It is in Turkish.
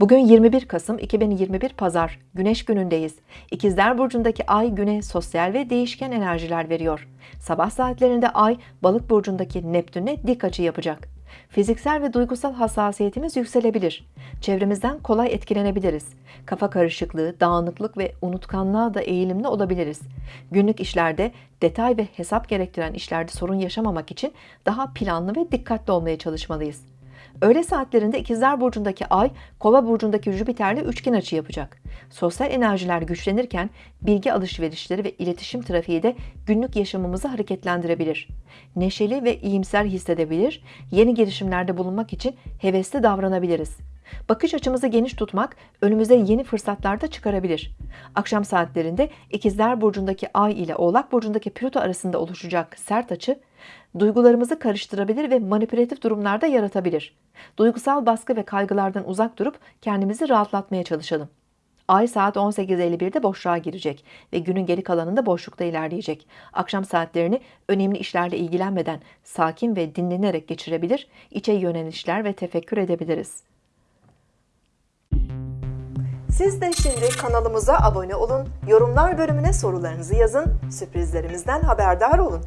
Bugün 21 Kasım 2021 Pazar, Güneş günündeyiz. İkizler Burcu'ndaki Ay güne sosyal ve değişken enerjiler veriyor. Sabah saatlerinde Ay, Balık Burcu'ndaki Neptün'e dik açı yapacak. Fiziksel ve duygusal hassasiyetimiz yükselebilir. Çevremizden kolay etkilenebiliriz. Kafa karışıklığı, dağınıklık ve unutkanlığa da eğilimli olabiliriz. Günlük işlerde, detay ve hesap gerektiren işlerde sorun yaşamamak için daha planlı ve dikkatli olmaya çalışmalıyız. Öğle saatlerinde İkizler Burcu'ndaki Ay, Kova Burcu'ndaki Jüpiter'le üçgen açı yapacak. Sosyal enerjiler güçlenirken bilgi alışverişleri ve iletişim trafiği de günlük yaşamımızı hareketlendirebilir. Neşeli ve iyimser hissedebilir, yeni girişimlerde bulunmak için hevesli davranabiliriz. Bakış açımızı geniş tutmak önümüze yeni fırsatlar da çıkarabilir. Akşam saatlerinde İkizler Burcu'ndaki Ay ile Oğlak Burcu'ndaki Plüto arasında oluşacak sert açı duygularımızı karıştırabilir ve manipülatif durumlarda yaratabilir. Duygusal baskı ve kaygılardan uzak durup kendimizi rahatlatmaya çalışalım. Ay saat 18.51'de boşluğa girecek ve günün geri kalanında boşlukta ilerleyecek. Akşam saatlerini önemli işlerle ilgilenmeden sakin ve dinlenerek geçirebilir, içe yönelişler ve tefekkür edebiliriz. Siz de şimdi kanalımıza abone olun, yorumlar bölümüne sorularınızı yazın, sürprizlerimizden haberdar olun.